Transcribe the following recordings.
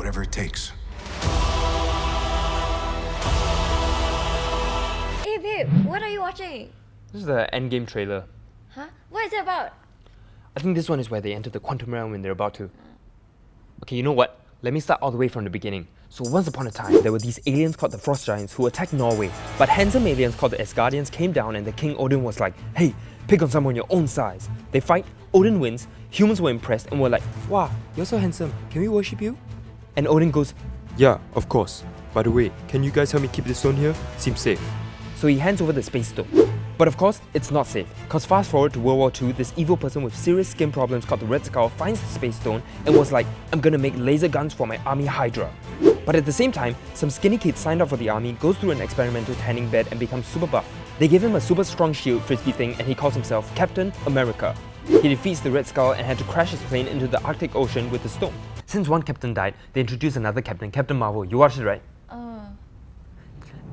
Whatever it takes. Hey babe, what are you watching? This is the endgame trailer. Huh? What is it about? I think this one is where they enter the quantum realm when they're about to. Okay, you know what? Let me start all the way from the beginning. So once upon a time, there were these aliens called the Frost Giants who attacked Norway. But handsome aliens called the Asgardians came down and the King Odin was like, hey, pick on someone your own size. They fight, Odin wins, humans were impressed and were like, wow, you're so handsome, can we worship you? And Odin goes, Yeah, of course. By the way, can you guys help me keep this stone here? Seems safe. So he hands over the space stone. But of course, it's not safe. Cause fast forward to World War II, this evil person with serious skin problems called the Red Skull finds the space stone and was like, I'm gonna make laser guns for my army Hydra. But at the same time, some skinny kid signed up for the army, goes through an experimental tanning bed and becomes super buff. They give him a super strong shield frisbee thing and he calls himself Captain America. He defeats the Red Skull and had to crash his plane into the Arctic Ocean with the stone. Since one captain died, they introduced another captain, Captain Marvel. You watched it, right? Uh,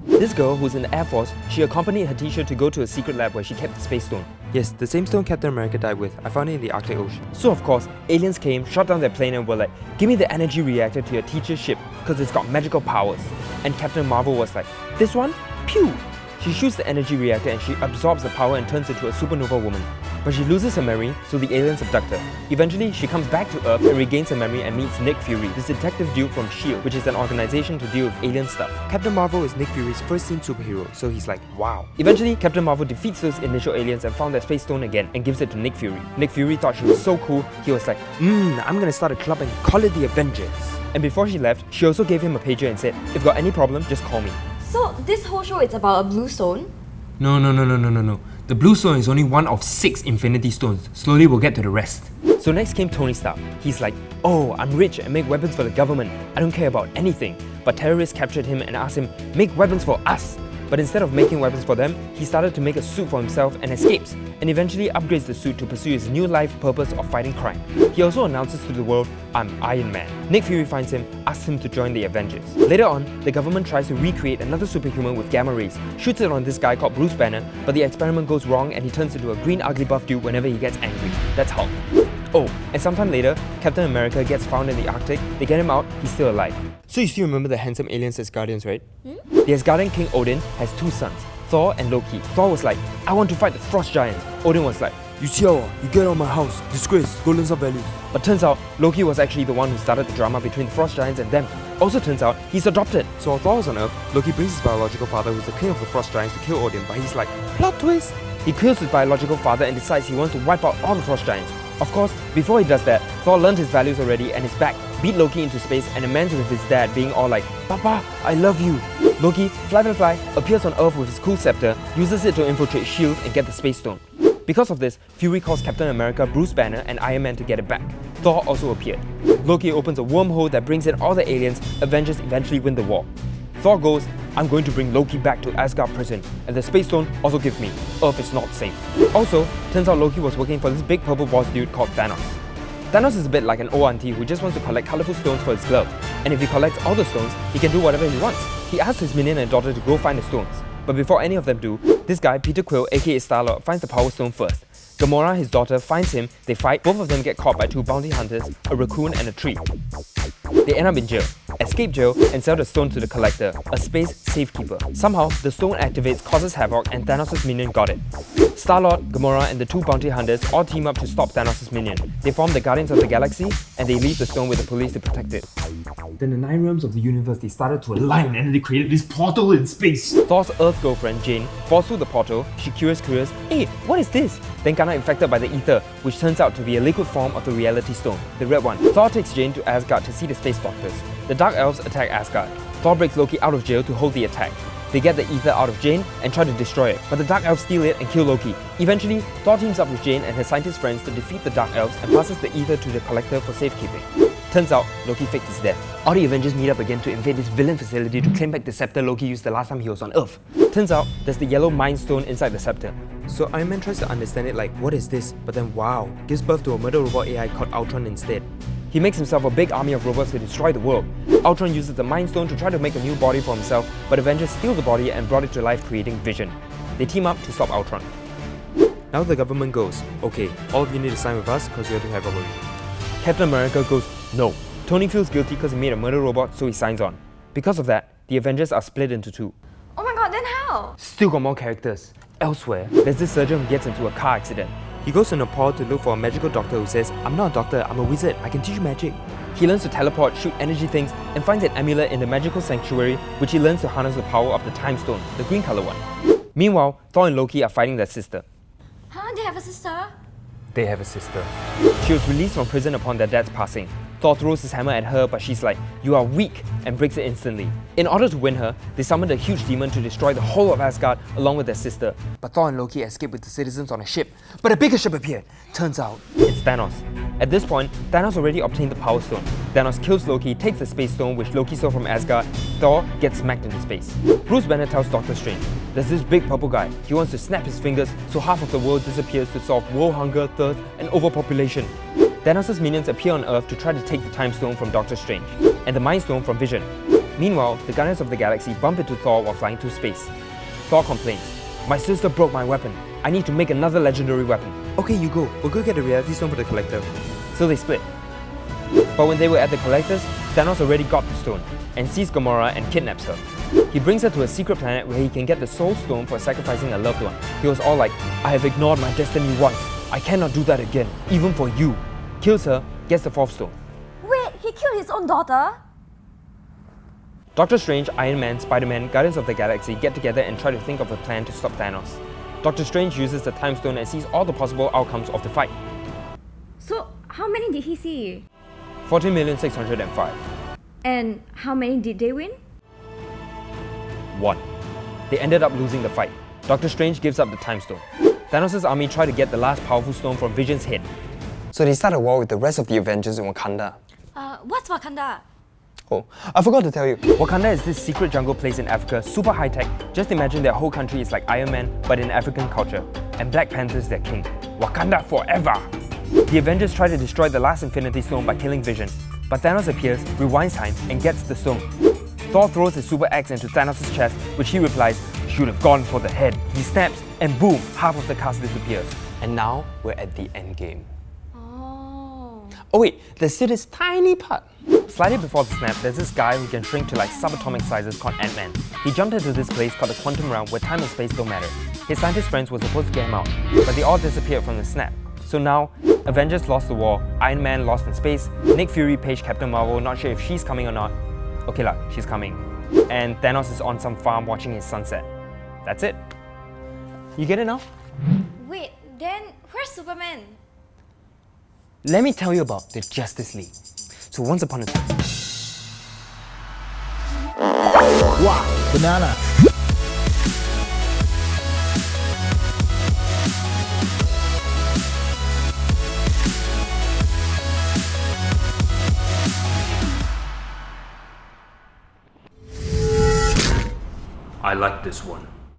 This girl, who's in the Air Force, she accompanied her teacher to go to a secret lab where she kept the space stone. Yes, the same stone Captain America died with. I found it in the Arctic Ocean. So of course, aliens came, shot down their plane and were like, give me the energy reactor to your teacher's ship because it's got magical powers. And Captain Marvel was like, this one? Pew! She shoots the energy reactor and she absorbs the power and turns into a supernova woman. But she loses her memory, so the aliens abduct her. Eventually, she comes back to Earth and regains her memory and meets Nick Fury, this detective dude from S.H.I.E.L.D., which is an organization to deal with alien stuff. Captain Marvel is Nick Fury's first seen superhero, so he's like, wow. Eventually, Captain Marvel defeats those initial aliens and found their space stone again and gives it to Nick Fury. Nick Fury thought she was so cool, he was like, mmm, I'm gonna start a club and call it the Avengers. And before she left, she also gave him a pager and said, if you got any problem, just call me. so this whole show is about a blue stone? No, no, no, no, no, no, no. The blue stone is only one of six infinity stones. Slowly we'll get to the rest. So next came Tony Stark. He's like, oh, I'm rich and make weapons for the government. I don't care about anything. But terrorists captured him and asked him, make weapons for us. But instead of making weapons for them, he started to make a suit for himself and escapes, and eventually upgrades the suit to pursue his new life purpose of fighting crime. He also announces to the world, I'm Iron Man. Nick Fury finds him, asks him to join the Avengers. Later on, the government tries to recreate another superhuman with gamma rays, shoots it on this guy called Bruce Banner, but the experiment goes wrong and he turns into a green ugly buff dude whenever he gets angry. That's Hulk. Oh, and sometime later, Captain America gets found in the Arctic, they get him out, he's still alive. So you still remember the handsome aliens Asgardians, right? Hmm? The Asgardian king Odin has two sons, Thor and Loki. Thor was like, I want to fight the Frost Giants. Odin was like, You Xiao, you get out of my house. Disgrace, go learn some values. but turns out Loki was actually the one who started the drama between the Frost Giants and them. Also turns out he's adopted. So while Thor was on Earth, Loki brings his biological father, who's the king of the Frost Giants, to kill Odin, but he's like, plot twist. He kills his biological father and decides he wants to wipe out all the Frost Giants. Of course, before he does that, Thor learned his values already and is back, beat Loki into space and amends with his dad being all like, Papa, I love you. Loki, fly fly fly, appears on Earth with his cool scepter, uses it to infiltrate S.H.I.E.L.D. and get the space stone. Because of this, Fury calls Captain America, Bruce Banner, and Iron Man to get it back. Thor also appeared. Loki opens a wormhole that brings in all the aliens, Avengers eventually win the war. Thor goes, I'm going to bring Loki back to Asgard prison, and the space stone also give me. Earth is not safe. Also, turns out Loki was working for this big purple boss dude called Thanos. Thanos is a bit like an old auntie who just wants to collect colorful stones for his glove, and if he collects all the stones, he can do whatever he wants. He asks his minion and daughter to go find the stones. But before any of them do, this guy, Peter Quill aka Star-Lord, finds the Power Stone first. Gamora, his daughter, finds him, they fight, both of them get caught by two bounty hunters, a raccoon and a tree. They end up in jail, escape jail, and sell the stone to the Collector, a space safekeeper. Somehow, the stone activates, causes havoc, and Thanos' minion got it. Star-Lord, Gamora, and the two bounty hunters all team up to stop Thanos' minion. They form the Guardians of the Galaxy, and they leave the stone with the police to protect it. Then the nine realms of the universe, they started to align and they created this portal in space. Thor's Earth girlfriend, Jane, falls through the portal. She curious curious, hey, what is this? Then Kana infected by the ether, which turns out to be a liquid form of the reality stone, the red one. Thor takes Jane to Asgard to see the space doctors. The Dark Elves attack Asgard. Thor breaks Loki out of jail to hold the attack. They get the ether out of Jane and try to destroy it, but the Dark Elves steal it and kill Loki. Eventually, Thor teams up with Jane and her scientist friends to defeat the Dark Elves and passes the ether to the Collector for safekeeping. Turns out, Loki faked his death. All the Avengers meet up again to invade this villain facility to claim back the scepter Loki used the last time he was on Earth. Turns out, there's the yellow Mind Stone inside the scepter. So Iron Man tries to understand it like, what is this? But then wow, gives birth to a murder robot AI called Ultron instead. He makes himself a big army of robots to destroy the world. Ultron uses the Mind Stone to try to make a new body for himself, but Avengers steal the body and brought it to life creating Vision. They team up to stop Ultron. Now the government goes, okay, all of you need to sign with us because we have to have our Captain America goes, no, Tony feels guilty because he made a murder robot, so he signs on. Because of that, the Avengers are split into two. Oh my god, then how? Still got more characters. Elsewhere, there's this surgeon who gets into a car accident. He goes to Nepal to look for a magical doctor who says, I'm not a doctor, I'm a wizard, I can teach you magic. He learns to teleport, shoot energy things, and finds an amulet in the magical sanctuary, which he learns to harness the power of the Time Stone, the green color one. Meanwhile, Thor and Loki are fighting their sister. Huh? They have a sister? They have a sister. She was released from prison upon their dad's passing. Thor throws his hammer at her, but she's like, You are weak, and breaks it instantly. In order to win her, they summon a huge demon to destroy the whole of Asgard along with their sister. But Thor and Loki escape with the citizens on a ship. But a bigger ship appeared. Turns out, it's Thanos. At this point, Thanos already obtained the Power Stone. Thanos kills Loki, takes the Space Stone, which Loki stole from Asgard. Thor gets smacked into space. Bruce Banner tells Doctor Strange, There's this big purple guy. He wants to snap his fingers so half of the world disappears to solve world hunger, thirst, and overpopulation. Thanos' minions appear on Earth to try to take the Time Stone from Doctor Strange, and the Mind Stone from Vision. Meanwhile, the Guardians of the Galaxy bump into Thor while flying through space. Thor complains, My sister broke my weapon. I need to make another legendary weapon. Okay, you go, we'll go get the reality stone for the collector. So they split. But when they were at the Collectors, Thanos already got the stone, and sees Gamora and kidnaps her. He brings her to a secret planet where he can get the Soul Stone for sacrificing a loved one. He was all like, I have ignored my destiny once. I cannot do that again, even for you. Kills her, gets the fourth stone. Wait, he killed his own daughter? Doctor Strange, Iron Man, Spider-Man, Guardians of the Galaxy get together and try to think of a plan to stop Thanos. Doctor Strange uses the Time Stone and sees all the possible outcomes of the fight. So, how many did he see? 14,605. And how many did they win? 1. They ended up losing the fight. Doctor Strange gives up the Time Stone. Thanos' army try to get the last powerful stone from Vision's head. So they start a war with the rest of the Avengers in Wakanda. Uh, what's Wakanda? Oh, I forgot to tell you. Wakanda is this secret jungle place in Africa, super high tech. Just imagine their whole country is like Iron Man, but in African culture. And Black Panther's their king. Wakanda forever! The Avengers try to destroy the last Infinity Stone by killing Vision, but Thanos appears, rewinds time, and gets the stone. Thor throws his super axe into Thanos' chest, which he replies, Should have gone for the head. He snaps, and boom, half of the cast disappears. And now we're at the end game. Oh. Wait, the still this tiny part. Slightly before the snap, there's this guy who can shrink to like subatomic sizes called Ant-Man. He jumped into this place called the Quantum Realm where time and space don't matter. His scientist friends were supposed to get him out, but they all disappeared from the snap. So now, Avengers lost the war, Iron Man lost in space, Nick Fury paged Captain Marvel, not sure if she's coming or not. Okay lah, she's coming. And Thanos is on some farm watching his sunset. That's it. You get it now? Wait, then where's Superman? Let me tell you about the Justice League. So once upon a time, Wow, banana. I like this one.